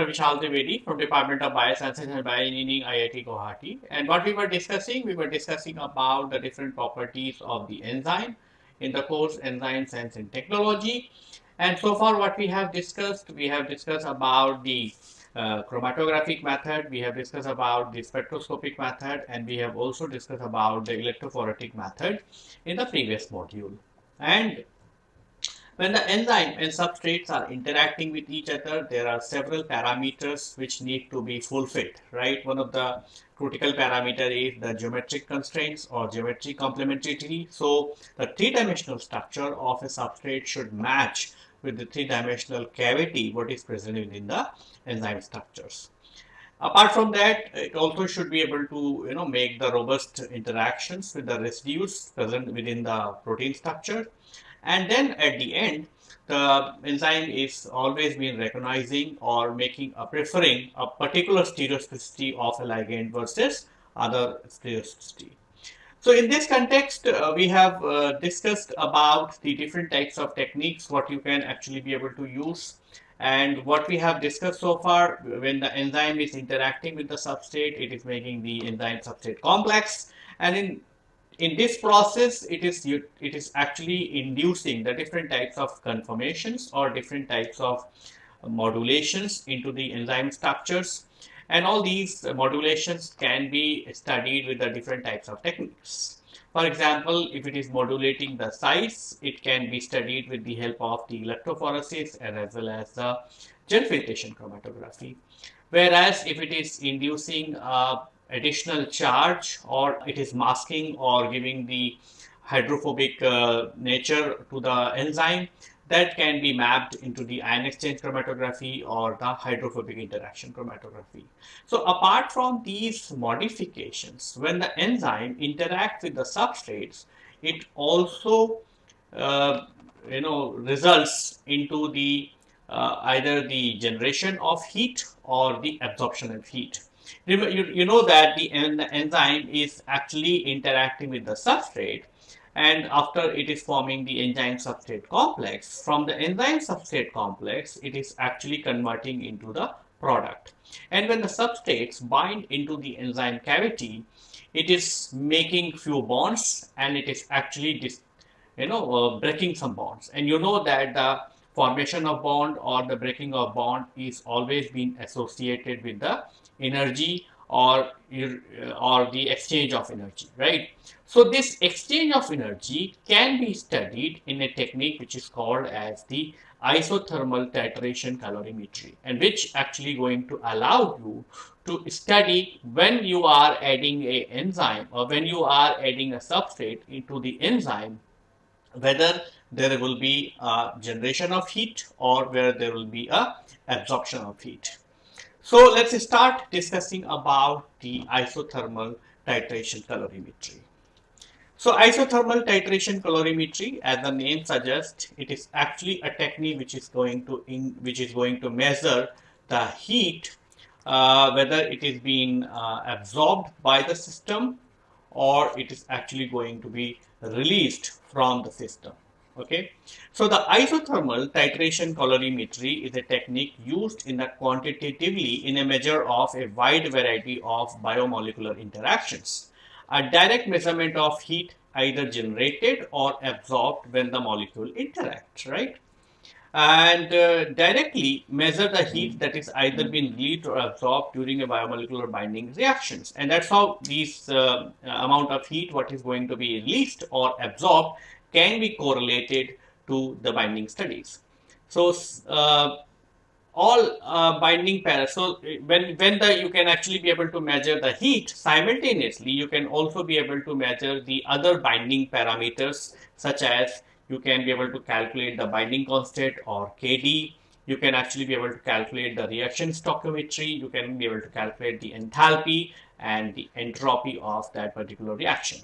Dr. Vishal from Department of Biosciences and Bioengineering IIT Guwahati and what we were discussing, we were discussing about the different properties of the enzyme in the course Enzyme Science and Technology and so far what we have discussed, we have discussed about the uh, chromatographic method, we have discussed about the spectroscopic method and we have also discussed about the electrophoretic method in the previous module and when the enzyme and substrates are interacting with each other, there are several parameters which need to be fulfilled, right? One of the critical parameter is the geometric constraints or geometric complementarity. So the three-dimensional structure of a substrate should match with the three-dimensional cavity what is present within the enzyme structures. Apart from that, it also should be able to you know make the robust interactions with the residues present within the protein structure and then at the end, the enzyme is always been recognizing or making a preferring a particular stereospecificity of a ligand versus other stereospecificity. So in this context, uh, we have uh, discussed about the different types of techniques, what you can actually be able to use. And what we have discussed so far, when the enzyme is interacting with the substrate, it is making the enzyme substrate complex. And in in this process, it is it is actually inducing the different types of conformations or different types of modulations into the enzyme structures. And all these modulations can be studied with the different types of techniques. For example, if it is modulating the size, it can be studied with the help of the electrophoresis and as well as the gel filtration chromatography. Whereas if it is inducing uh, additional charge or it is masking or giving the hydrophobic uh, nature to the enzyme that can be mapped into the ion exchange chromatography or the hydrophobic interaction chromatography. So apart from these modifications, when the enzyme interacts with the substrates, it also uh, you know results into the uh, either the generation of heat or the absorption of heat. You, you know that the, en the enzyme is actually interacting with the substrate and after it is forming the enzyme substrate complex, from the enzyme substrate complex, it is actually converting into the product. And when the substrates bind into the enzyme cavity, it is making few bonds and it is actually, you know, uh, breaking some bonds. And you know that the formation of bond or the breaking of bond is always been associated with the energy or or the exchange of energy right? So this exchange of energy can be studied in a technique which is called as the isothermal titration calorimetry and which actually going to allow you to study when you are adding a enzyme or when you are adding a substrate into the enzyme whether there will be a generation of heat or where there will be a absorption of heat so let's start discussing about the isothermal titration calorimetry. So isothermal titration calorimetry, as the name suggests, it is actually a technique which is going to in, which is going to measure the heat, uh, whether it is being uh, absorbed by the system or it is actually going to be released from the system okay? So the isothermal titration calorimetry is a technique used in quantitatively in a measure of a wide variety of biomolecular interactions. A direct measurement of heat either generated or absorbed when the molecule interacts right? And uh, directly measure the heat that is either being released or absorbed during a biomolecular binding reactions. And that's how this uh, amount of heat what is going to be released or absorbed can be correlated to the binding studies. So, uh, all uh, binding pairs. So, when, when the you can actually be able to measure the heat simultaneously, you can also be able to measure the other binding parameters such as you can be able to calculate the binding constant or KD. You can actually be able to calculate the reaction stoichiometry. You can be able to calculate the enthalpy and the entropy of that particular reaction.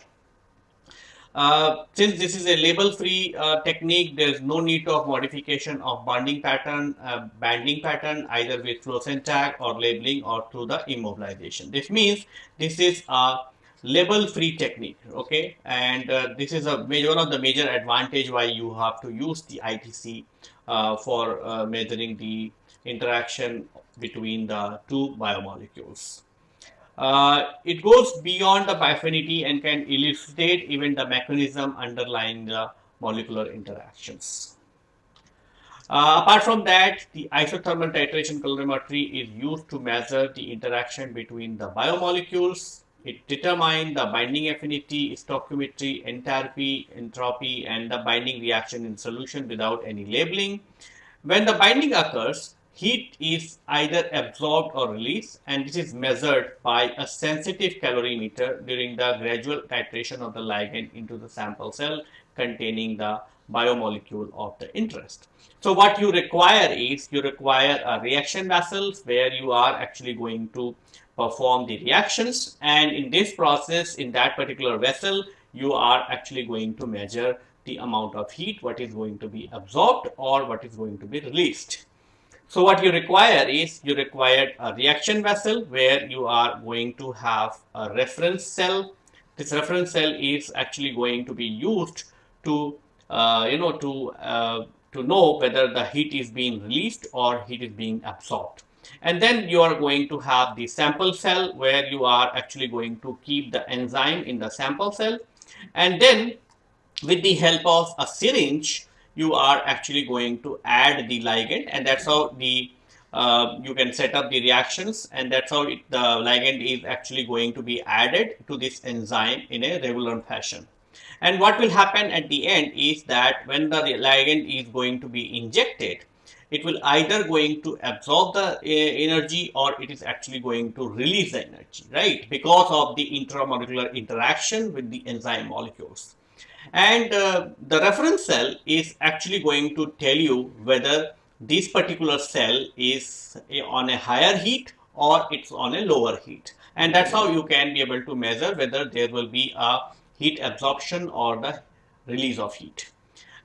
Uh, since this is a label-free uh, technique, there is no need of modification of bonding pattern, uh, banding pattern, either with fluorescent tag or labeling or through the immobilization. This means this is a label-free technique, okay? And uh, this is a major, one of the major advantage why you have to use the ITC uh, for uh, measuring the interaction between the two biomolecules. Uh, it goes beyond the bioaffinity and can elucidate even the mechanism underlying the molecular interactions. Uh, apart from that, the isothermal titration calorimetry is used to measure the interaction between the biomolecules. It determines the binding affinity, stoichiometry, enthalpy, entropy, and the binding reaction in solution without any labeling. When the binding occurs, heat is either absorbed or released and this is measured by a sensitive calorimeter during the gradual titration of the ligand into the sample cell containing the biomolecule of the interest. So what you require is you require a reaction vessels where you are actually going to perform the reactions and in this process in that particular vessel you are actually going to measure the amount of heat what is going to be absorbed or what is going to be released. So what you require is you require a reaction vessel where you are going to have a reference cell. This reference cell is actually going to be used to uh, you know to uh, to know whether the heat is being released or heat is being absorbed and then you are going to have the sample cell where you are actually going to keep the enzyme in the sample cell and then with the help of a syringe you are actually going to add the ligand and that's how the uh, you can set up the reactions and that's how it, the ligand is actually going to be added to this enzyme in a regular fashion. And what will happen at the end is that when the ligand is going to be injected, it will either going to absorb the uh, energy or it is actually going to release the energy, right? Because of the intramolecular interaction with the enzyme molecules. And uh, the reference cell is actually going to tell you whether this particular cell is on a higher heat or it's on a lower heat. And that's how you can be able to measure whether there will be a heat absorption or the release of heat.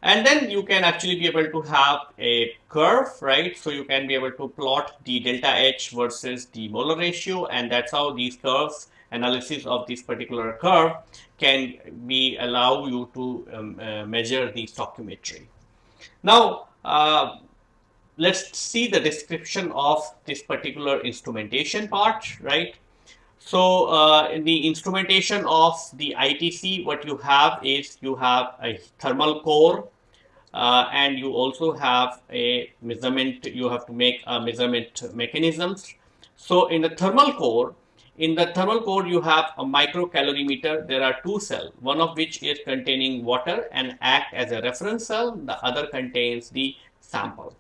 And then you can actually be able to have a curve, right? So you can be able to plot the delta H versus the molar ratio and that's how these curves analysis of this particular curve can be allow you to um, uh, measure the stoichiometry. Now, uh, let's see the description of this particular instrumentation part, right? So uh, in the instrumentation of the ITC, what you have is you have a thermal core uh, and you also have a measurement, you have to make a measurement mechanisms. So in the thermal core, in the thermal core, you have a microcalorimeter. There are two cells, one of which is containing water and act as a reference cell. The other contains the sample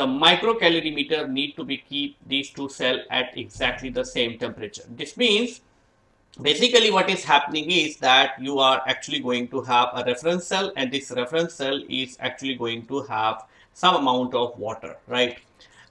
the microcalorimeter need to be keep these two cells at exactly the same temperature. This means basically what is happening is that you are actually going to have a reference cell and this reference cell is actually going to have some amount of water, right?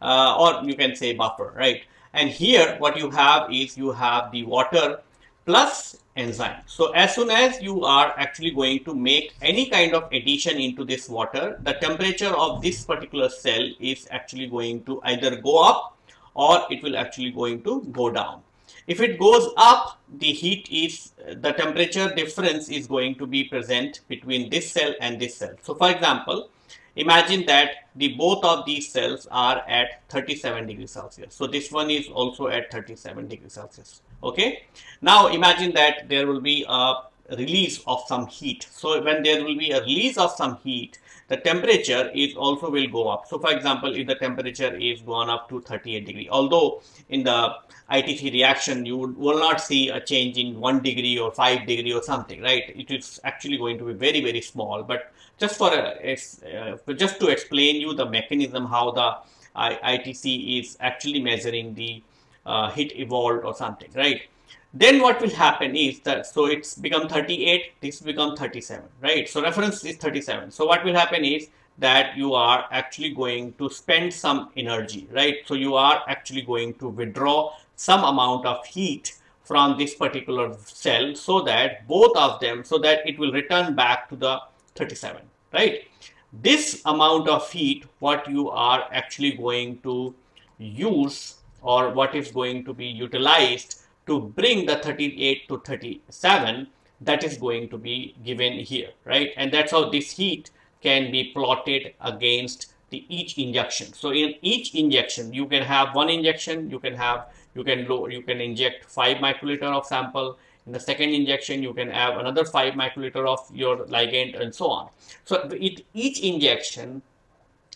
Uh, or you can say buffer, right? And here what you have is you have the water plus enzyme. So as soon as you are actually going to make any kind of addition into this water, the temperature of this particular cell is actually going to either go up or it will actually going to go down. If it goes up, the heat is, the temperature difference is going to be present between this cell and this cell. So for example, imagine that the both of these cells are at 37 degrees Celsius. So this one is also at 37 degrees Celsius okay now imagine that there will be a release of some heat. So when there will be a release of some heat the temperature is also will go up. So for example if the temperature is gone up to 38 degree although in the ITC reaction you will not see a change in 1 degree or 5 degree or something right? It is actually going to be very very small. But just for a, uh, just to explain you the mechanism how the ITC is actually measuring the uh, hit evolved or something, right? Then what will happen is that, so it's become 38, this become 37, right? So reference is 37. So what will happen is that you are actually going to spend some energy, right? So you are actually going to withdraw some amount of heat from this particular cell so that both of them, so that it will return back to the 37, right? This amount of heat, what you are actually going to use or what is going to be utilized to bring the 38 to 37 that is going to be given here, right? And that's how this heat can be plotted against the each injection. So in each injection, you can have one injection, you can have, you can low, you can inject five microliter of sample. In the second injection, you can have another five microliter of your ligand and so on. So with each injection,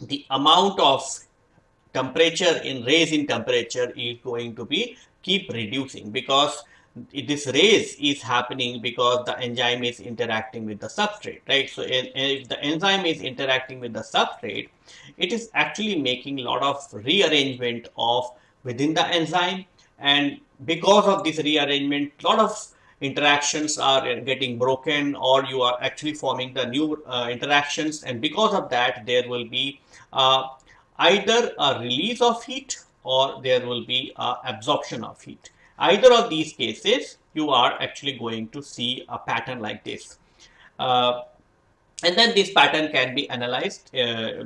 the amount of temperature in raise in temperature is going to be keep reducing because this raise is happening because the enzyme is interacting with the substrate, right? So if the enzyme is interacting with the substrate, it is actually making a lot of rearrangement of within the enzyme. And because of this rearrangement, a lot of interactions are getting broken or you are actually forming the new uh, interactions. And because of that, there will be uh, either a release of heat or there will be absorption of heat. Either of these cases, you are actually going to see a pattern like this. Uh, and then this pattern can be analyzed uh,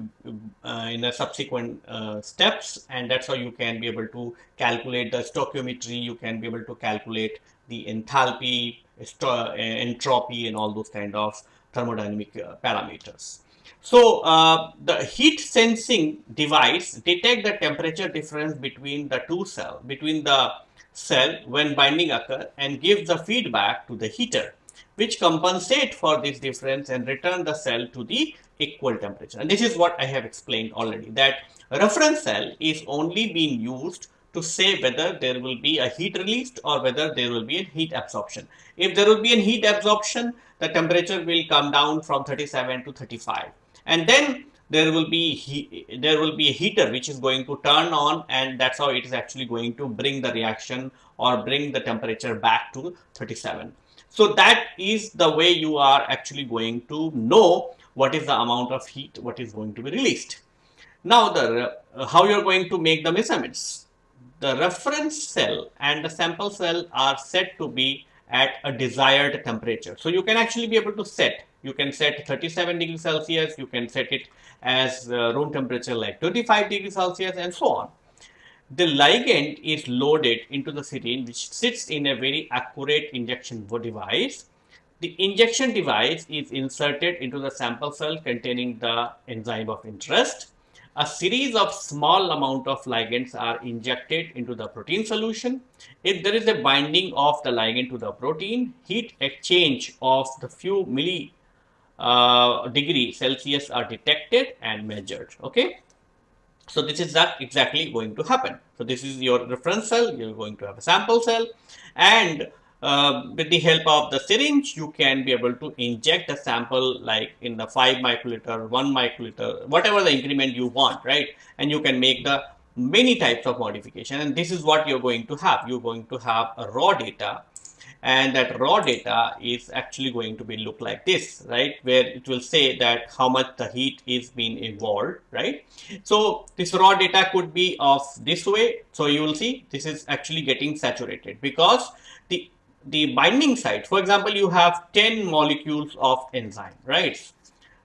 uh, in a subsequent uh, steps and that's how you can be able to calculate the stoichiometry you can be able to calculate the enthalpy entropy and all those kind of thermodynamic uh, parameters so uh, the heat sensing device detect the temperature difference between the two cell between the cell when binding occur and gives the feedback to the heater which compensate for this difference and return the cell to the equal temperature. And this is what I have explained already that reference cell is only being used to say whether there will be a heat released or whether there will be a heat absorption. If there will be a heat absorption, the temperature will come down from 37 to 35. And then there will be there will be a heater which is going to turn on and that's how it is actually going to bring the reaction or bring the temperature back to 37 so that is the way you are actually going to know what is the amount of heat what is going to be released now the uh, how you're going to make the measurements the reference cell and the sample cell are set to be at a desired temperature so you can actually be able to set you can set 37 degrees Celsius, you can set it as uh, room temperature like 25 degrees Celsius and so on. The ligand is loaded into the syringe which sits in a very accurate injection device. The injection device is inserted into the sample cell containing the enzyme of interest. A series of small amount of ligands are injected into the protein solution. If there is a binding of the ligand to the protein, heat exchange of the few milli uh, degree Celsius are detected and measured. Okay. So this is that exactly going to happen. So this is your reference cell. You're going to have a sample cell and uh, with the help of the syringe, you can be able to inject a sample like in the 5 microliter, 1 microliter, whatever the increment you want, right? And you can make the many types of modification. And this is what you're going to have. You're going to have a raw data and that raw data is actually going to be look like this right where it will say that how much the heat is being evolved right so this raw data could be of this way so you will see this is actually getting saturated because the the binding site for example you have 10 molecules of enzyme right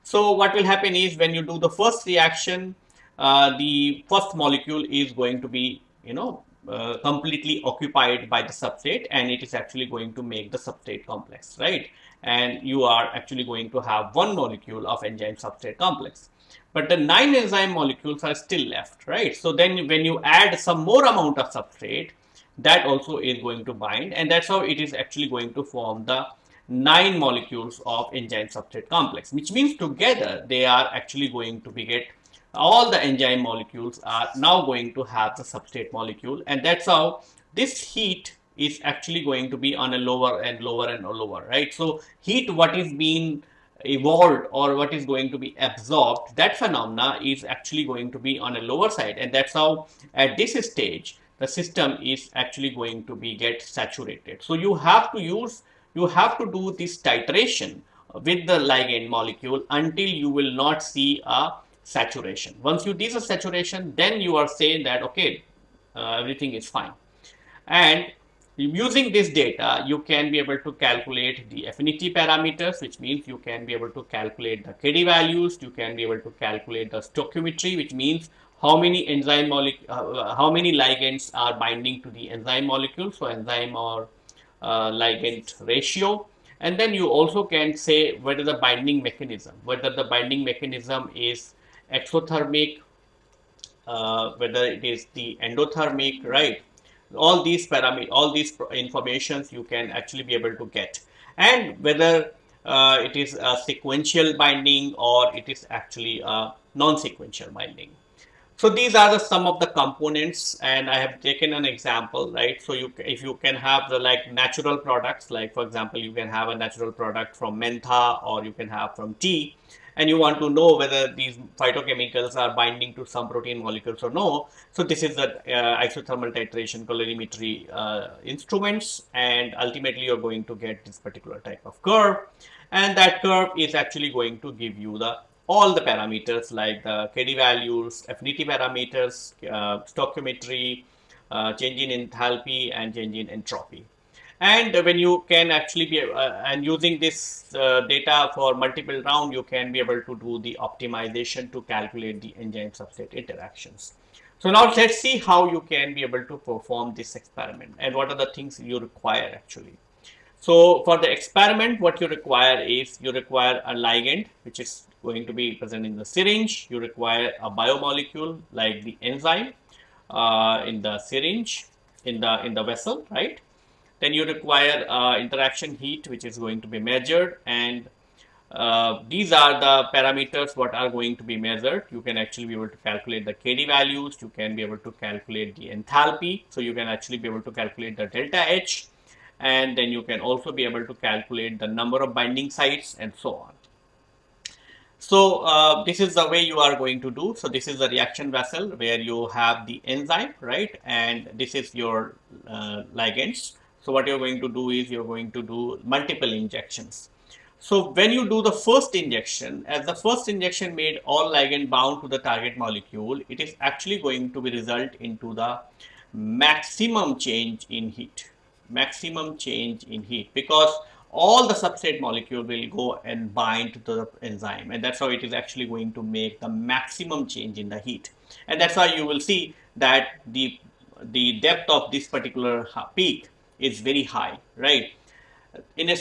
so what will happen is when you do the first reaction uh, the first molecule is going to be you know uh, completely occupied by the substrate and it is actually going to make the substrate complex, right? And you are actually going to have one molecule of enzyme substrate complex. But the nine enzyme molecules are still left, right? So then when you add some more amount of substrate, that also is going to bind and that's how it is actually going to form the nine molecules of enzyme substrate complex, which means together they are actually going to be get all the enzyme molecules are now going to have the substrate molecule and that's how this heat is actually going to be on a lower and lower and lower right? So heat what is being evolved or what is going to be absorbed that phenomena is actually going to be on a lower side and that's how at this stage the system is actually going to be get saturated so you have to use you have to do this titration with the ligand molecule until you will not see a saturation. Once you reach a saturation, then you are saying that, okay, uh, everything is fine. And using this data, you can be able to calculate the affinity parameters, which means you can be able to calculate the KD values, you can be able to calculate the stoichiometry, which means how many enzyme molecule, uh, how many ligands are binding to the enzyme molecule, so enzyme or uh, ligand ratio. And then you also can say whether the binding mechanism, whether the binding mechanism is exothermic, uh, whether it is the endothermic, right? All these parameters, all these informations you can actually be able to get, and whether uh, it is a sequential binding or it is actually a non-sequential binding. So these are the some of the components and I have taken an example, right? So you, if you can have the like natural products, like for example, you can have a natural product from mentha or you can have from tea and you want to know whether these phytochemicals are binding to some protein molecules or no. So this is the uh, isothermal titration calorimetry uh, instruments and ultimately you're going to get this particular type of curve and that curve is actually going to give you the all the parameters like the KD values, affinity parameters, uh, stoichiometry, uh, change in enthalpy and change in entropy. And when you can actually be, uh, and using this uh, data for multiple round, you can be able to do the optimization to calculate the enzyme substrate interactions. So now let's see how you can be able to perform this experiment and what are the things you require actually. So for the experiment, what you require is you require a ligand, which is going to be present in the syringe. You require a biomolecule like the enzyme uh, in the syringe, in the in the vessel, right? Then you require uh, interaction heat, which is going to be measured, and uh, these are the parameters what are going to be measured. You can actually be able to calculate the KD values. You can be able to calculate the enthalpy. So you can actually be able to calculate the delta H, and then you can also be able to calculate the number of binding sites and so on. So uh, this is the way you are going to do. So this is the reaction vessel where you have the enzyme, right? And this is your uh, ligands. So what you're going to do is you're going to do multiple injections. So when you do the first injection, as the first injection made all ligand bound to the target molecule, it is actually going to be result into the maximum change in heat, maximum change in heat because all the substrate molecule will go and bind to the enzyme and that's how it is actually going to make the maximum change in the heat. And that's why you will see that the the depth of this particular peak is very high right? In a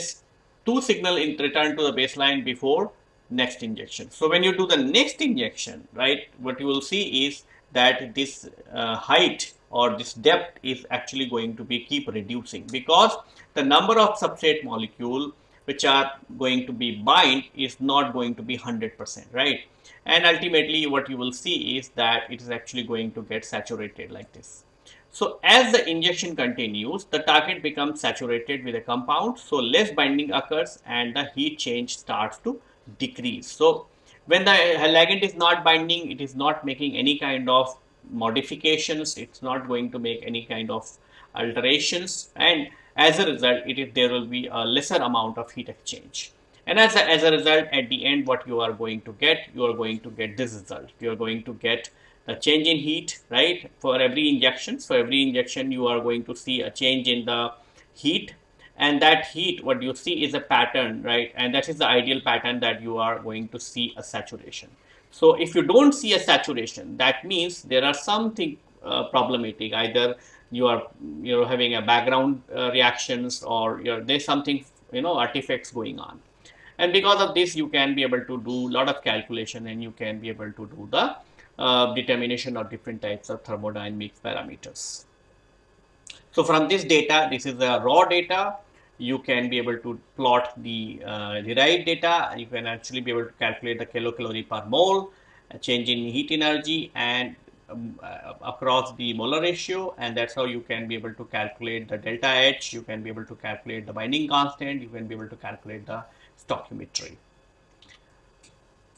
two signal in return to the baseline before next injection. So when you do the next injection right what you will see is that this uh, height or this depth is actually going to be keep reducing because the number of substrate molecule which are going to be bind is not going to be 100%, right? And ultimately what you will see is that it is actually going to get saturated like this. So as the injection continues, the target becomes saturated with a compound. So less binding occurs and the heat change starts to decrease. So when the ligand is not binding, it is not making any kind of modifications. It's not going to make any kind of alterations. And as a result, it is, there will be a lesser amount of heat exchange. And as a, as a result, at the end, what you are going to get, you are going to get this result. You are going to get the change in heat, right? For every injection, for every injection, you are going to see a change in the heat. And that heat, what you see is a pattern, right? And that is the ideal pattern that you are going to see a saturation. So if you don't see a saturation, that means there are something uh, problematic. Either you are you know having a background uh, reactions or there's something you know artifacts going on. And because of this you can be able to do a lot of calculation and you can be able to do the uh, determination of different types of thermodynamic parameters. So from this data this is the raw data you can be able to plot the uh, derived data. You can actually be able to calculate the kilocalorie per mole change in heat energy and um, uh, across the molar ratio and that's how you can be able to calculate the delta H, you can be able to calculate the binding constant, you can be able to calculate the stoichiometry.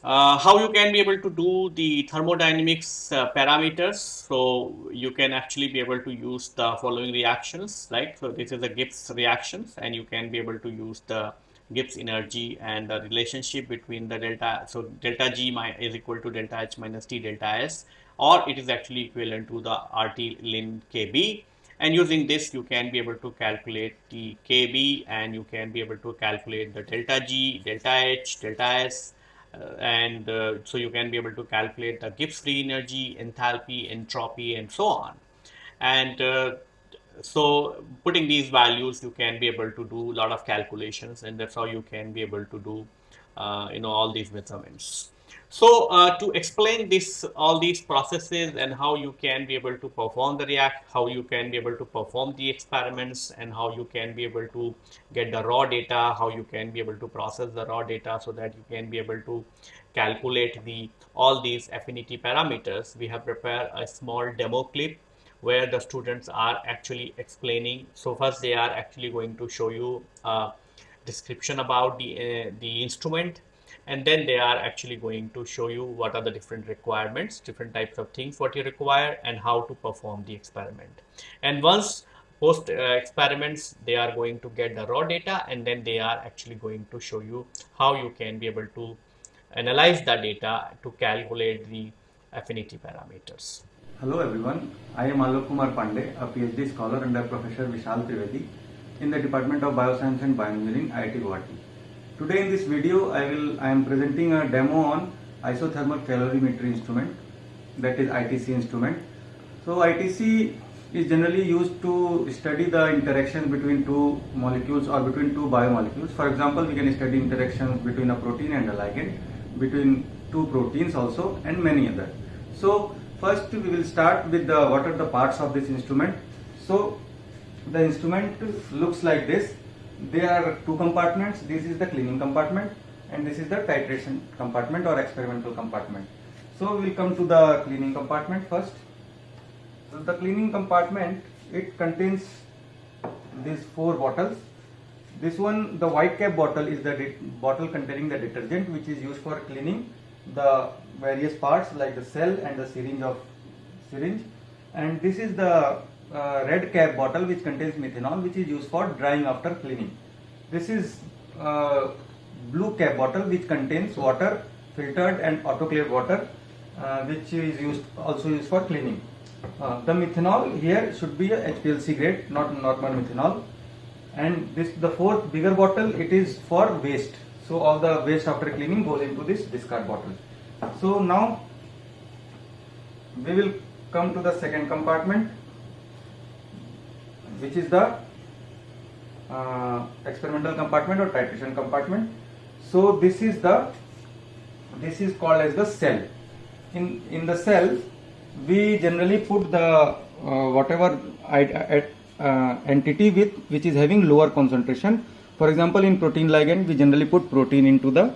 Uh, how you can be able to do the thermodynamics uh, parameters. So you can actually be able to use the following reactions, right? So this is the Gibbs reactions and you can be able to use the Gibbs energy and the relationship between the delta. So delta G is equal to delta H minus T delta S or it is actually equivalent to the RT ln KB and using this you can be able to calculate the KB and you can be able to calculate the delta G, delta H, delta S and uh, so you can be able to calculate the Gibbs free energy, enthalpy, entropy and so on. And uh, so putting these values you can be able to do a lot of calculations and that's how you can be able to do uh, you know all these measurements. So uh, to explain this, all these processes and how you can be able to perform the React, how you can be able to perform the experiments and how you can be able to get the raw data, how you can be able to process the raw data so that you can be able to calculate the all these affinity parameters, we have prepared a small demo clip where the students are actually explaining. So first they are actually going to show you a description about the, uh, the instrument and then they are actually going to show you what are the different requirements different types of things what you require and how to perform the experiment. And once post uh, experiments they are going to get the raw data and then they are actually going to show you how you can be able to analyze the data to calculate the affinity parameters. Hello everyone, I am Alok Kumar Pandey, a PhD scholar under Professor Vishal Trivedi in the Department of Bioscience and Bioengineering, IIT Guwahati. Today in this video I will I am presenting a demo on isothermal calorimetry instrument that is ITC instrument. So ITC is generally used to study the interaction between two molecules or between two biomolecules. For example, we can study interactions between a protein and a ligand, between two proteins also and many other. So first we will start with the what are the parts of this instrument. So the instrument looks like this there are two compartments. This is the cleaning compartment and this is the titration compartment or experimental compartment. So we'll come to the cleaning compartment first. So the cleaning compartment it contains these four bottles. This one the white cap bottle is the bottle containing the detergent which is used for cleaning the various parts like the cell and the syringe of syringe. And this is the uh, red cap bottle which contains methanol which is used for drying after cleaning. This is uh, blue cap bottle which contains water filtered and autoclave water uh, which is used also used for cleaning. Uh, the methanol here should be a HPLC grade not normal methanol and this the fourth bigger bottle it is for waste so all the waste after cleaning goes into this discard bottle. So now we will come to the second compartment which is the uh, experimental compartment or titration compartment. So this is the this is called as the cell. In in the cell, we generally put the uh, whatever uh, entity with which is having lower concentration. For example, in protein ligand, we generally put protein into the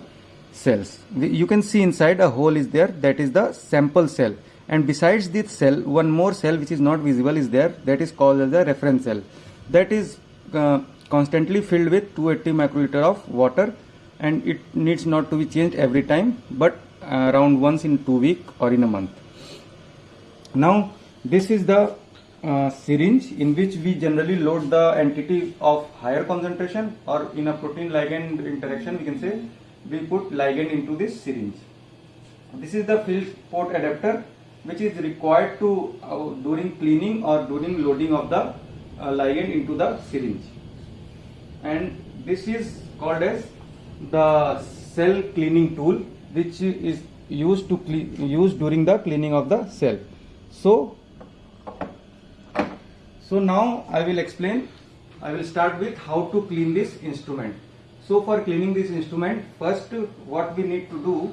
cells. You can see inside a hole is there. That is the sample cell and besides this cell one more cell which is not visible is there that is called as the reference cell. That is uh, constantly filled with 280 microliter of water and it needs not to be changed every time but uh, around once in two week or in a month. Now this is the uh, syringe in which we generally load the entity of higher concentration or in a protein ligand interaction we can say we put ligand into this syringe. This is the fill port adapter which is required to uh, during cleaning or during loading of the uh, ligand into the syringe. And this is called as the cell cleaning tool which is used to use during the cleaning of the cell. So so now I will explain I will start with how to clean this instrument. So for cleaning this instrument first what we need to do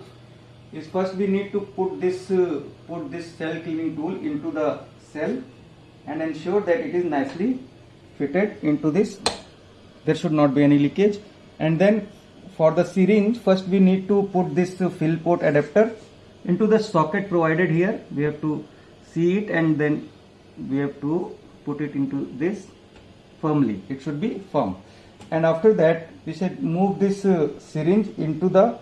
is first we need to put this uh, put this cell cleaning tool into the cell and ensure that it is nicely fitted into this. There should not be any leakage. And then for the syringe first we need to put this uh, fill port adapter into the socket provided here. We have to see it and then we have to put it into this firmly. It should be firm. And after that we should move this uh, syringe into the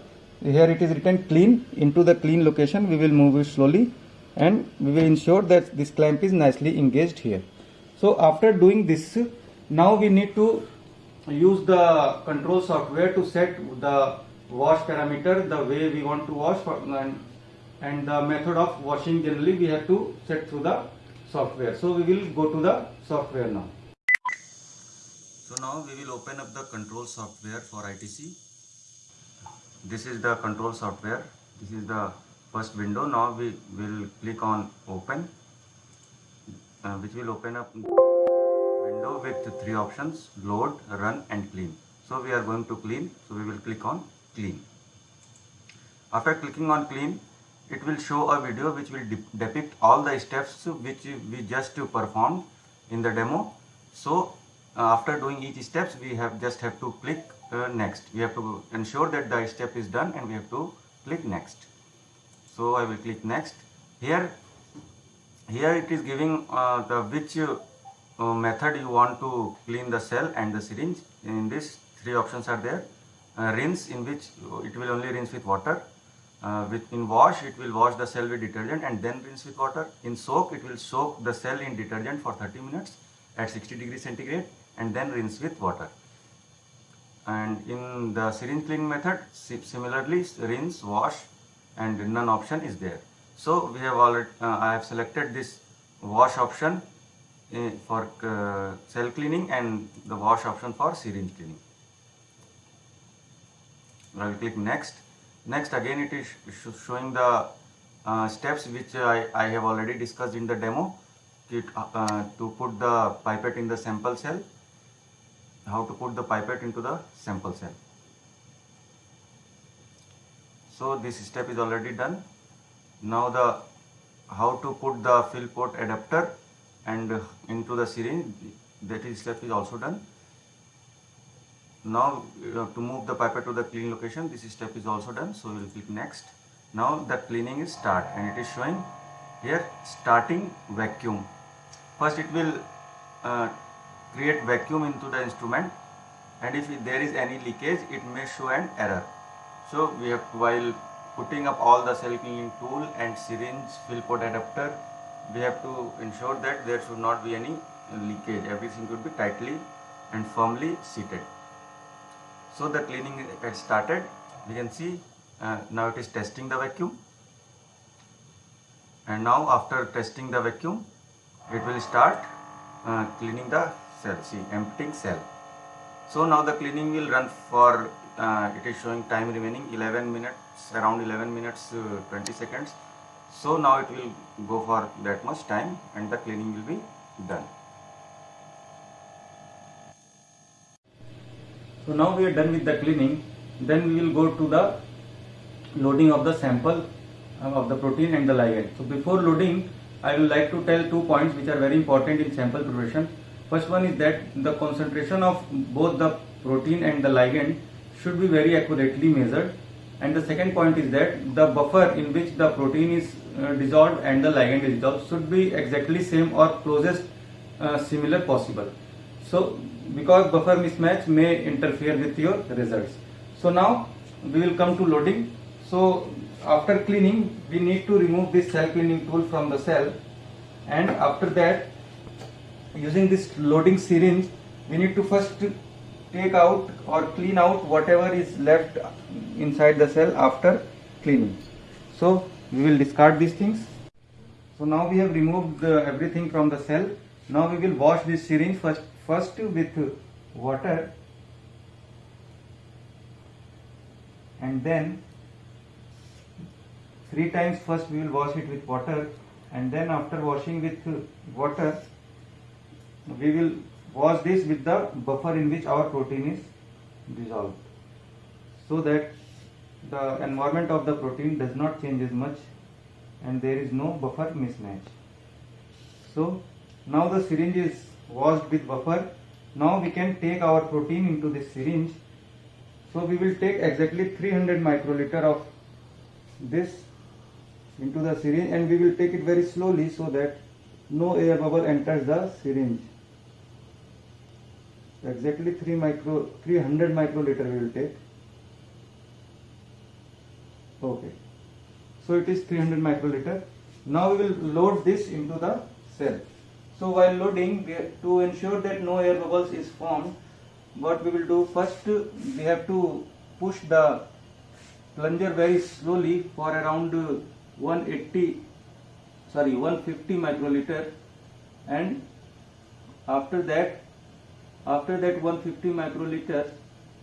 here it is written clean into the clean location we will move it slowly and we will ensure that this clamp is nicely engaged here. So after doing this now we need to use the control software to set the wash parameter the way we want to wash and, and the method of washing generally we have to set through the software. So we will go to the software now. So now we will open up the control software for ITC this is the control software. This is the first window. Now we will click on open uh, which will open up window with three options load run and clean. So we are going to clean. So we will click on clean. After clicking on clean, it will show a video which will de depict all the steps which we just performed in the demo. So uh, after doing each steps, we have just have to click uh, next. We have to ensure that the step is done and we have to click next. So I will click next. Here, here it is giving uh, the which uh, method you want to clean the cell and the syringe. In this, three options are there. Uh, rinse in which it will only rinse with water uh, with in wash it will wash the cell with detergent and then rinse with water in soak it will soak the cell in detergent for 30 minutes at 60 degrees centigrade and then rinse with water and in the syringe cleaning method similarly rinse wash and none option is there. So we have already uh, i have selected this wash option uh, for uh, cell cleaning and the wash option for syringe cleaning. I will click next. Next again it is showing the uh, steps which I, I have already discussed in the demo. To, uh, to put the pipette in the sample cell, how to put the pipette into the sample cell. So this step is already done. Now the how to put the fill port adapter and into the syringe that is step is also done. Now to move the pipette to the clean location, this step is also done. So we will click next. Now the cleaning is start and it is showing here starting vacuum. First it will uh, create vacuum into the instrument and if there is any leakage it may show an error. So we have while putting up all the cell cleaning tool and syringe fill port adapter we have to ensure that there should not be any leakage. Everything should be tightly and firmly seated. So the cleaning has started. We can see uh, now it is testing the vacuum. And now after testing the vacuum, it will start uh, cleaning the See, emptying cell. So now the cleaning will run for, uh, it is showing time remaining 11 minutes, around 11 minutes uh, 20 seconds. So now it will go for that much time and the cleaning will be done. So now we are done with the cleaning. Then we will go to the loading of the sample uh, of the protein and the ligand. So before loading, I will like to tell two points which are very important in sample preparation. First one is that the concentration of both the protein and the ligand should be very accurately measured. And the second point is that the buffer in which the protein is uh, dissolved and the ligand is dissolved should be exactly same or closest uh, similar possible. So because buffer mismatch may interfere with your results. So now we will come to loading. So after cleaning we need to remove this cell cleaning tool from the cell and after that using this loading syringe we need to first take out or clean out whatever is left inside the cell after cleaning. So we will discard these things. So now we have removed everything from the cell. Now we will wash this syringe first first with water and then three times first we will wash it with water and then after washing with water we will wash this with the buffer in which our protein is dissolved so that the environment of the protein does not change as much and there is no buffer mismatch so now the syringe is washed with buffer. Now we can take our protein into this syringe. So we will take exactly 300 microliter of this into the syringe and we will take it very slowly so that no air bubble enters the syringe. Exactly 3 micro 300 microliter we will take. Okay. So it is 300 microliter. Now we will load this into the cell. So while loading, to ensure that no air bubbles is formed, what we will do first, we have to push the plunger very slowly for around 180, sorry 150 microliter and after that, after that 150 microliters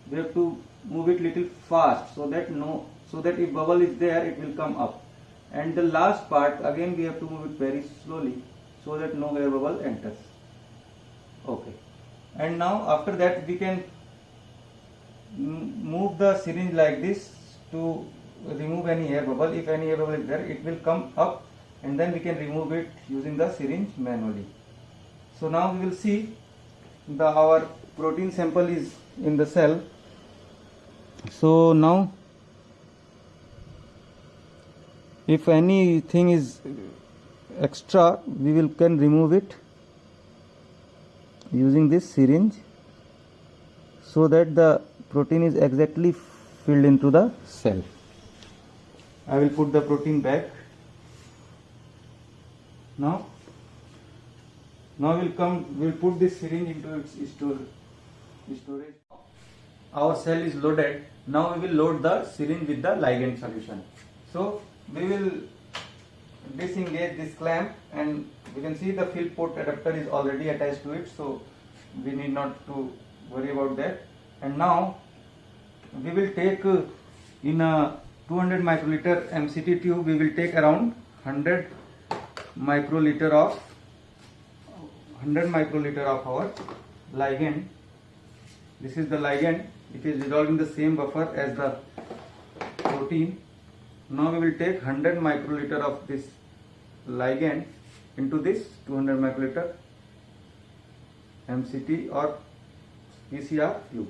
we have to move it little fast so that no, so that if bubble is there, it will come up. And the last part, again we have to move it very slowly so that no air bubble enters. Okay. And now after that we can move the syringe like this to remove any air bubble. If any air bubble is there it will come up and then we can remove it using the syringe manually. So now we will see the our protein sample is in the cell. So now if anything is extra we will can remove it using this syringe so that the protein is exactly filled into the cell. I will put the protein back. Now now we'll come we'll put this syringe into its storage. Our cell is loaded. Now we will load the syringe with the ligand solution. So we will disengage this clamp and we can see the fill port adapter is already attached to it so we need not to worry about that. And now we will take uh, in a 200 microliter MCT tube we will take around 100 microliter of 100 microliter of our ligand. This is the ligand it is dissolved in the same buffer as the protein. Now we will take 100 microliter of this ligand into this 200 microliter MCT or PCR tube.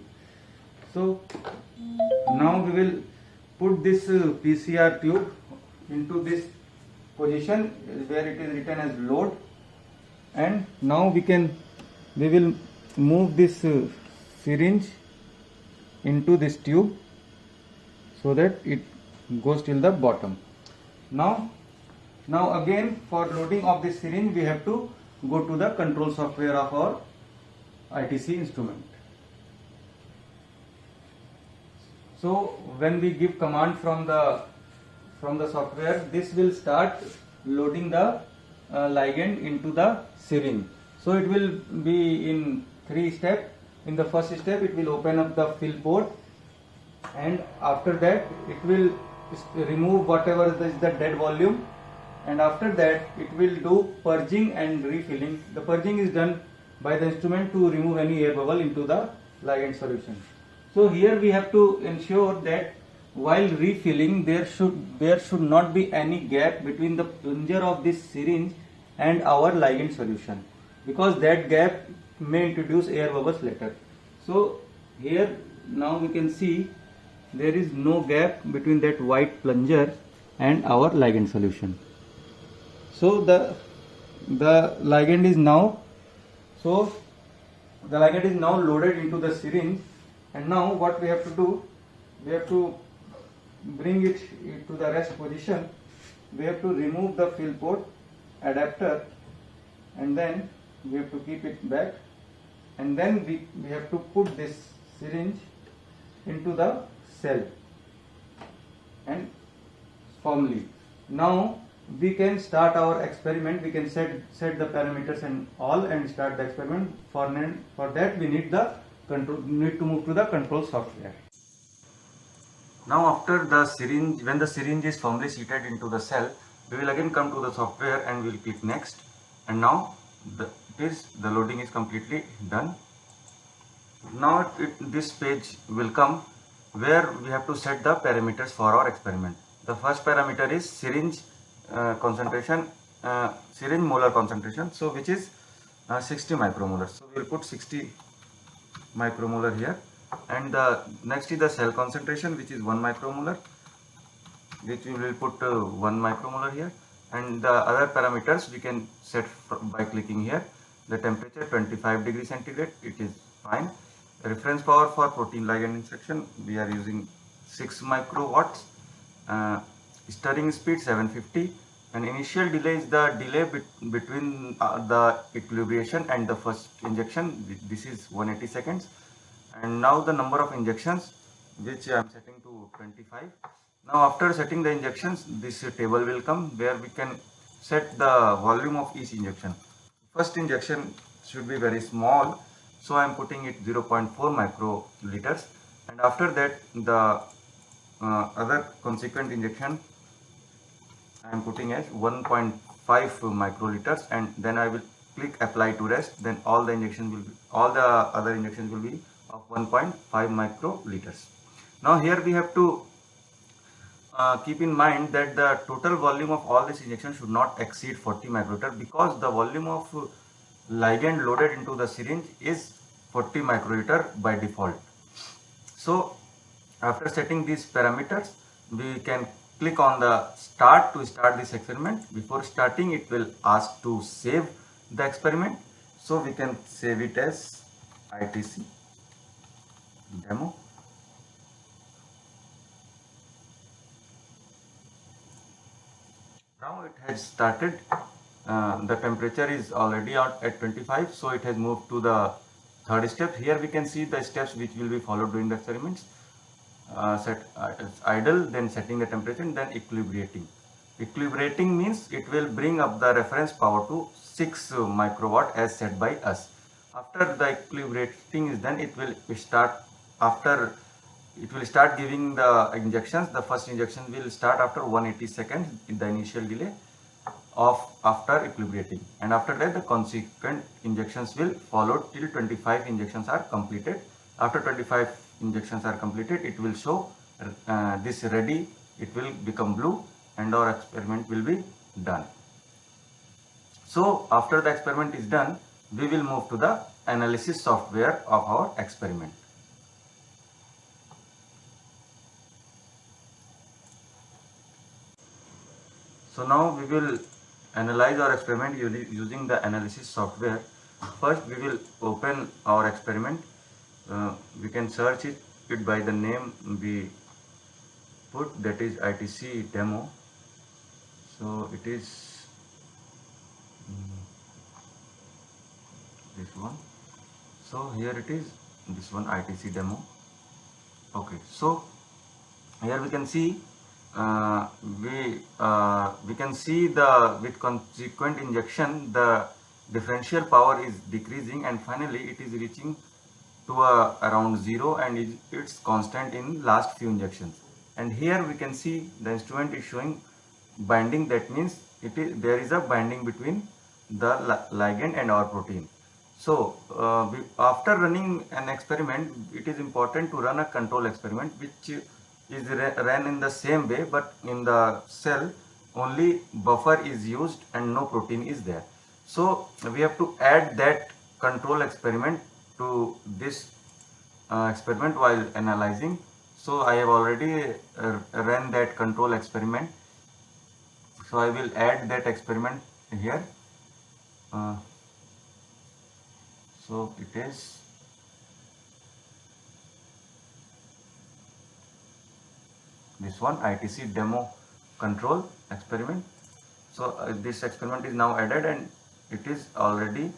So now we will put this uh, PCR tube into this position where it is written as load and now we can we will move this uh, syringe into this tube so that it goes till the bottom. Now now again for loading of this syringe we have to go to the control software of our ITC instrument. So when we give command from the from the software this will start loading the Uh, ligand into the syringe so it will be in three steps in the first step it will open up the fill port and after that it will remove whatever is the dead volume and after that it will do purging and refilling. The purging is done by the instrument to remove any air bubble into the ligand solution. So here we have to ensure that while refilling there should there should not be any gap between the plunger of this syringe and our ligand solution because that gap may introduce air bubbles later. So here now we can see there is no gap between that white plunger and our ligand solution so the the ligand is now so the ligand is now loaded into the syringe and now what we have to do we have to bring it to the rest position we have to remove the fill port adapter and then we have to keep it back and then we, we have to put this syringe into the cell and firmly. Now we can start our experiment. We can set set the parameters and all and start the experiment. For for that we need the control need to move to the control software. Now after the syringe when the syringe is firmly seated into the cell we will again come to the software and we will click next and now the, it is the loading is completely done. Now it, this page will come where we have to set the parameters for our experiment. The first parameter is syringe uh, concentration, uh, syringe molar concentration, so which is uh, 60 micromolar. So we will put 60 micromolar here and the next is the cell concentration which is 1 micromolar which we will put uh, 1 micromolar here. And the other parameters we can set by clicking here. The temperature 25 degree centigrade. It is fine. Reference power for protein ligand insertion. We are using 6 microwatts. Uh, stirring speed 750 and initial delay is the delay bet between uh, the equilibration and the first injection. This is 180 seconds. And now the number of injections which I am setting to 25 now after setting the injections this table will come where we can set the volume of each injection. First injection should be very small so I am putting it 0.4 microliters. And after that the uh, other consequent injection I am putting as 1.5 microliters and then I will click apply to rest. Then all the injections will be all the other injections will be of 1.5 microliters. Now here we have to uh, keep in mind that the total volume of all this injection should not exceed 40 microliter because the volume of ligand loaded into the syringe is 40 microliter by default. So after setting these parameters we can click on the start to start this experiment. Before starting it will ask to save the experiment. So we can save it as ITC demo now it has started. Uh, the temperature is already at 25 so it has moved to the third step. Here we can see the steps which will be followed during the experiments. Uh, set uh, idle then setting the temperature and then equilibrating. Equilibrating means it will bring up the reference power to 6 microwatt as set by us. After the equilibrating is done it will start after it will start giving the injections. The first injection will start after 180 seconds in the initial delay of after equilibrating and after that the consequent injections will follow till 25 injections are completed. After 25 injections are completed it will show uh, this ready it will become blue and our experiment will be done. So after the experiment is done we will move to the analysis software of our experiment. So now we will analyze our experiment using the analysis software. First we will open our experiment. Uh, we can search it, it by the name we put that is ITC demo. So it is um, this one. So here it is this one ITC demo. Okay, so here we can see uh, we uh, we can see the with consequent injection the differential power is decreasing and finally it is reaching to a, around zero and it, it's constant in last few injections. And here we can see the instrument is showing binding. That means it is there is a binding between the ligand and our protein. So uh, we, after running an experiment it is important to run a control experiment which is ran in the same way but in the cell only buffer is used and no protein is there. So we have to add that control experiment to this uh, experiment while analyzing. So I have already uh, ran that control experiment. So I will add that experiment here. Uh, so it is this one ITC demo control experiment. So uh, this experiment is now added and it is already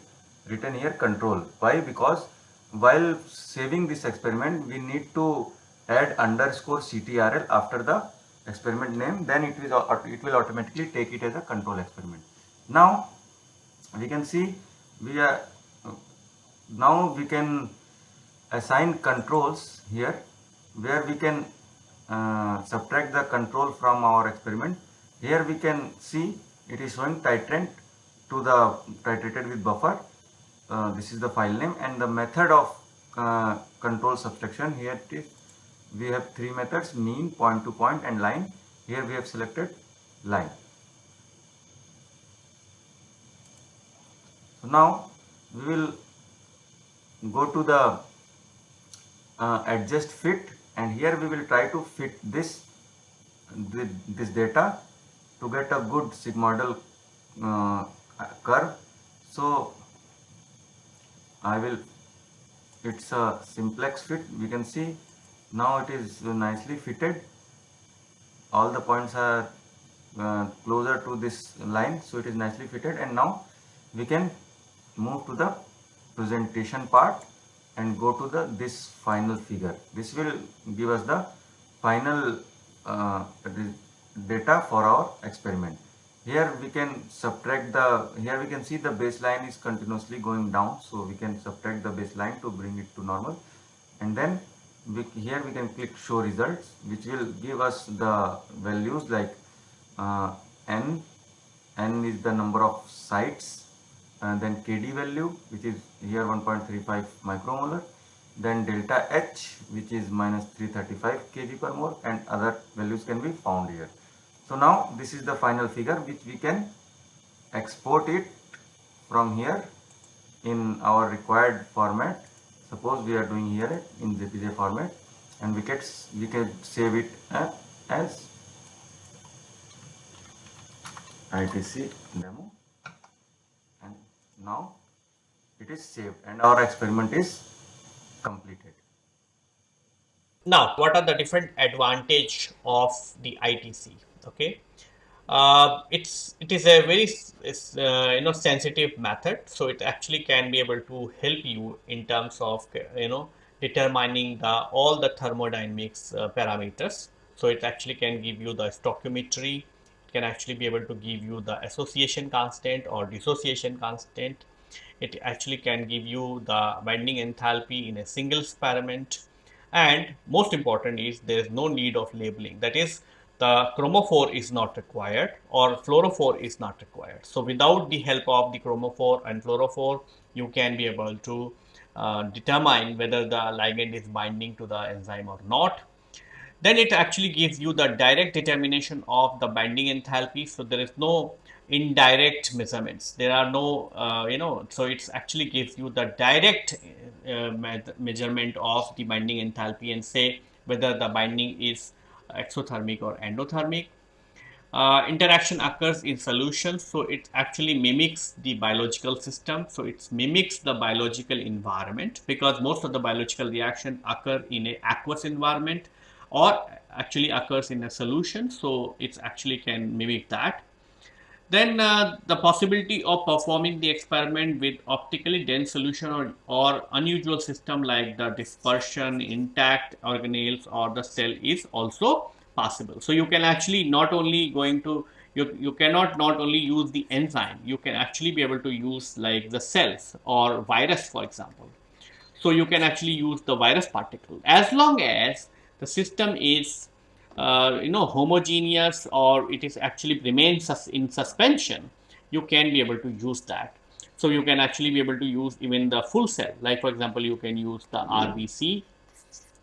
written here control. Why? Because while saving this experiment we need to add underscore CTRL after the experiment name then it will, it will automatically take it as a control experiment. Now we can see we are now we can assign controls here where we can uh, subtract the control from our experiment. Here we can see it is showing titrant to the titrated with buffer. Uh, this is the file name and the method of uh, control subtraction. Here it is. We have three methods mean point to point and line. Here we have selected line. So now we will go to the uh, adjust fit and here we will try to fit this this data to get a good sigmoidal uh, curve. So I will it's a simplex fit we can see. Now it is nicely fitted. All the points are uh, closer to this line so it is nicely fitted. And now we can move to the presentation part and go to the this final figure. This will give us the final uh, data for our experiment. Here we can subtract the here we can see the baseline is continuously going down so we can subtract the baseline to bring it to normal. And then we, here we can click show results which will give us the values like uh, n. n is the number of sites and then kd value which is here 1.35 micromolar then delta H which is minus 335 kg per mole and other values can be found here. So now this is the final figure which we can export it from here in our required format. Suppose we are doing here in JPG format and we can, we can save it uh, as ITC demo now it is saved and our experiment is completed. Now, what are the different advantage of the ITC? Okay, uh, it's it is a very uh, you know sensitive method, so it actually can be able to help you in terms of you know determining the all the thermodynamics uh, parameters. So it actually can give you the stoichiometry, can actually be able to give you the association constant or dissociation constant it actually can give you the binding enthalpy in a single experiment and most important is there is no need of labeling that is the chromophore is not required or fluorophore is not required. So without the help of the chromophore and fluorophore you can be able to uh, determine whether the ligand is binding to the enzyme or not. Then it actually gives you the direct determination of the binding enthalpy. So there is no indirect measurements. There are no uh, you know so it's actually gives you the direct uh, measurement of the binding enthalpy and say whether the binding is exothermic or endothermic. Uh, interaction occurs in solutions. So it actually mimics the biological system. So it mimics the biological environment because most of the biological reaction occur in a aqueous environment or actually occurs in a solution so it actually can mimic that then uh, the possibility of performing the experiment with optically dense solution or, or unusual system like the dispersion, intact organelles or the cell is also possible. So you can actually not only going to you, you cannot not only use the enzyme, you can actually be able to use like the cells or virus for example. So you can actually use the virus particle as long as the system is uh, you know homogeneous or it is actually remains in suspension. You can be able to use that. So you can actually be able to use even the full cell. Like for example you can use the rbc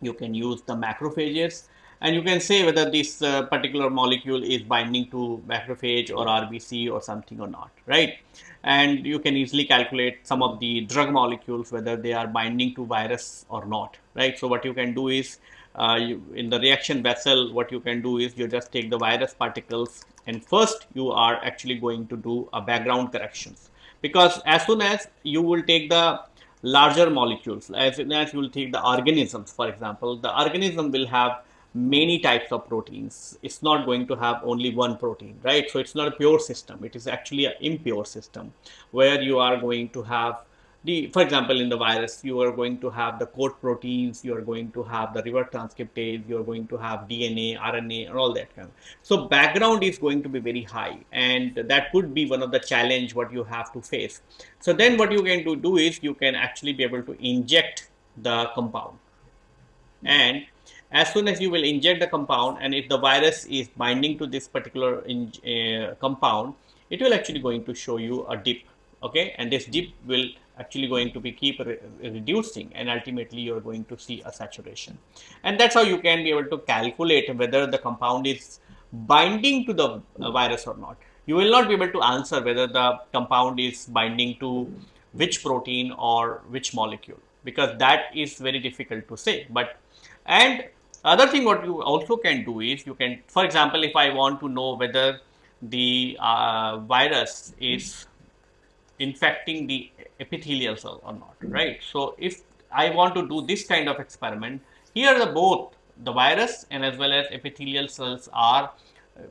you can use the macrophages and you can say whether this uh, particular molecule is binding to macrophage or rbc or something or not right? And you can easily calculate some of the drug molecules whether they are binding to virus or not right? So what you can do is uh, you, in the reaction vessel what you can do is you just take the virus particles and first you are actually going to do a background corrections. Because as soon as you will take the larger molecules as soon as you will take the organisms for example the organism will have many types of proteins. It's not going to have only one protein right? So it's not a pure system. It is actually an impure system where you are going to have the, for example, in the virus, you are going to have the coat proteins, you are going to have the reverse transcriptase, you are going to have DNA, RNA, and all that kind. Of. So background is going to be very high, and that could be one of the challenge what you have to face. So then what you can do, do is you can actually be able to inject the compound, and as soon as you will inject the compound, and if the virus is binding to this particular in, uh, compound, it will actually going to show you a dip okay and this dip will actually going to be keep re reducing and ultimately you're going to see a saturation. And that's how you can be able to calculate whether the compound is binding to the uh, virus or not. You will not be able to answer whether the compound is binding to which protein or which molecule because that is very difficult to say. But and other thing what you also can do is you can for example if i want to know whether the uh, virus is infecting the epithelial cell or not, right? So if I want to do this kind of experiment, here the both the virus and as well as epithelial cells are uh,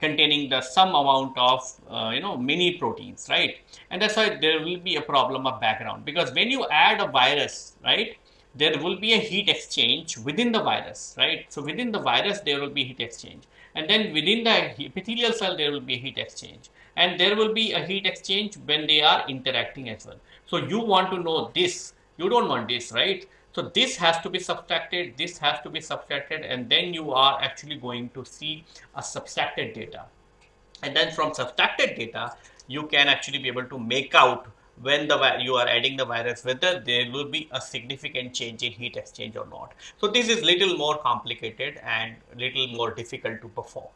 containing the some amount of uh, you know many proteins right? And that's why there will be a problem of background because when you add a virus right there will be a heat exchange within the virus right? So within the virus there will be heat exchange and then within the epithelial cell there will be a heat exchange and there will be a heat exchange when they are interacting as well. So you want to know this, you don't want this, right? So this has to be subtracted, this has to be subtracted, and then you are actually going to see a subtracted data. And then from subtracted data, you can actually be able to make out when the you are adding the virus whether there will be a significant change in heat exchange or not. So this is little more complicated and little more difficult to perform.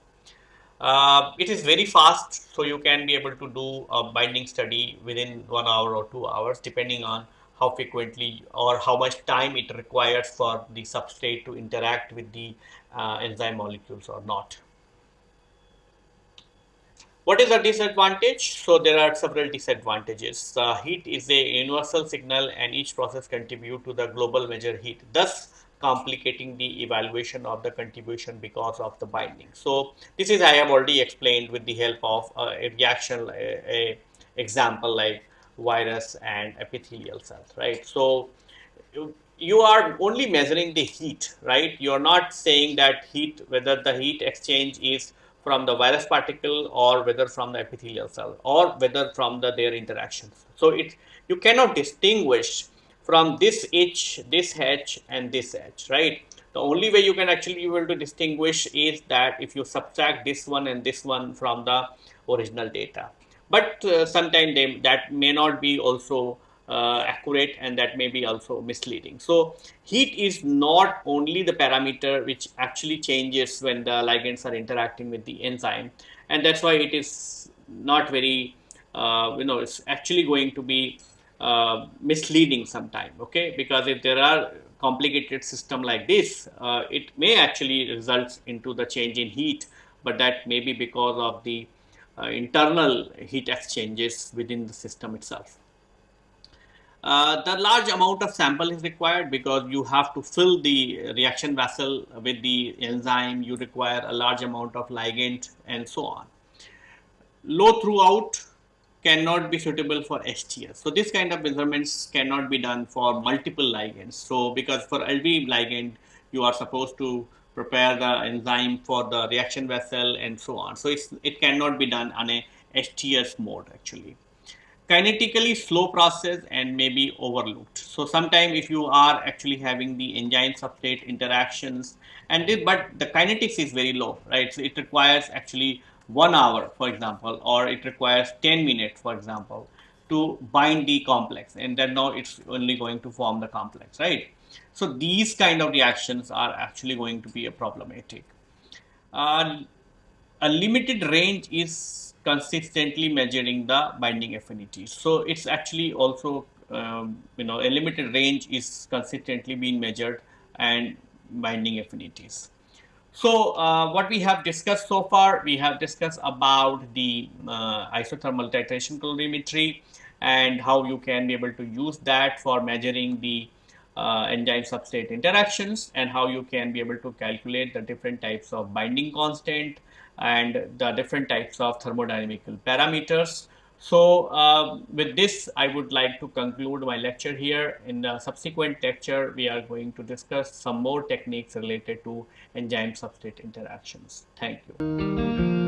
Uh, it is very fast, so you can be able to do a binding study within one hour or two hours, depending on how frequently or how much time it requires for the substrate to interact with the uh, enzyme molecules or not. What is the disadvantage? So there are several disadvantages. Uh, heat is a universal signal and each process contribute to the global measure heat, thus complicating the evaluation of the contribution because of the binding. So this is I have already explained with the help of uh, a reaction, a, a example like virus and epithelial cells, right? So you are only measuring the heat, right? You are not saying that heat, whether the heat exchange is from the virus particle or whether from the epithelial cell or whether from the their interactions. So it you cannot distinguish from this H, this H and this H, right? The only way you can actually be able to distinguish is that if you subtract this one and this one from the original data. But uh, sometimes that may not be also uh, accurate and that may be also misleading. So heat is not only the parameter which actually changes when the ligands are interacting with the enzyme and that's why it is not very uh, you know it's actually going to be uh, misleading sometime okay because if there are complicated system like this uh, it may actually result into the change in heat but that may be because of the uh, internal heat exchanges within the system itself. Uh, the large amount of sample is required because you have to fill the reaction vessel with the enzyme, you require a large amount of ligand and so on. Low throughput cannot be suitable for STS. So this kind of measurements cannot be done for multiple ligands. So because for LV ligand, you are supposed to prepare the enzyme for the reaction vessel and so on. So it cannot be done on a STS mode actually kinetically slow process and may be overlooked. So sometime if you are actually having the enzyme substrate interactions and this, but the kinetics is very low, right? So it requires actually one hour, for example, or it requires 10 minutes, for example, to bind the complex and then now it's only going to form the complex, right? So these kind of reactions are actually going to be a problematic. Uh, a limited range is consistently measuring the binding affinity. So it's actually also, um, you know, a limited range is consistently being measured and binding affinities. So uh, what we have discussed so far, we have discussed about the uh, isothermal titration calorimetry and how you can be able to use that for measuring the uh, enzyme substrate interactions and how you can be able to calculate the different types of binding constant and the different types of thermodynamical parameters. So uh, with this, I would like to conclude my lecture here. In the subsequent lecture, we are going to discuss some more techniques related to enzyme substrate interactions. Thank you.